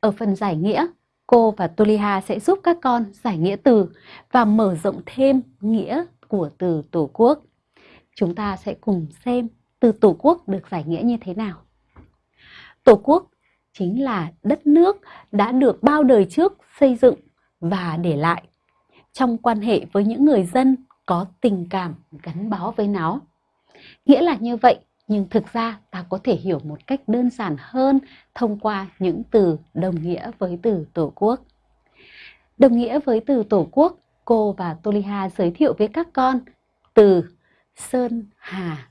Ở phần giải nghĩa, cô và Tuliha sẽ giúp các con giải nghĩa từ và mở rộng thêm nghĩa của từ Tổ quốc. Chúng ta sẽ cùng xem từ Tổ quốc được giải nghĩa như thế nào. Tổ quốc chính là đất nước đã được bao đời trước xây dựng và để lại trong quan hệ với những người dân có tình cảm gắn bó với nó. Nghĩa là như vậy, nhưng thực ra ta có thể hiểu một cách đơn giản hơn thông qua những từ đồng nghĩa với từ Tổ quốc. Đồng nghĩa với từ Tổ quốc, cô và Toliha giới thiệu với các con từ Sơn Hà.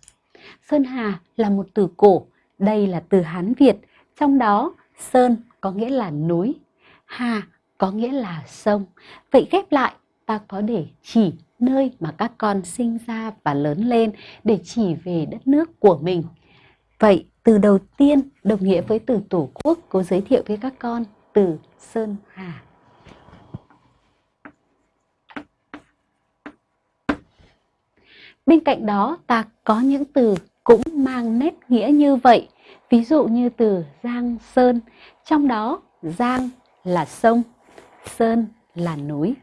Sơn Hà là một từ cổ, đây là từ Hán Việt, trong đó Sơn có nghĩa là núi, Hà có nghĩa là sông. Vậy ghép lại ta có để chỉ nơi mà các con sinh ra và lớn lên để chỉ về đất nước của mình. Vậy từ đầu tiên đồng nghĩa với từ Tổ quốc cô giới thiệu với các con từ Sơn Hà. Bên cạnh đó ta có những từ cũng mang nét nghĩa như vậy. Ví dụ như từ Giang Sơn, trong đó Giang là sông, Sơn là núi.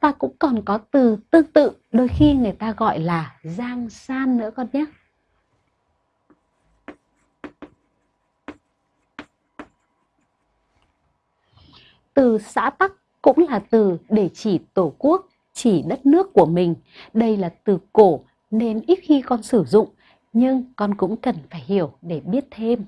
Và cũng còn có từ tương tự, đôi khi người ta gọi là Giang San nữa con nhé. Từ xã Tắc cũng là từ để chỉ tổ quốc, chỉ đất nước của mình. Đây là từ cổ nên ít khi con sử dụng, nhưng con cũng cần phải hiểu để biết thêm.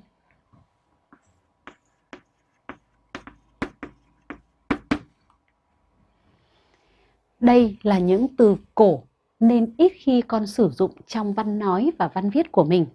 Đây là những từ cổ nên ít khi con sử dụng trong văn nói và văn viết của mình.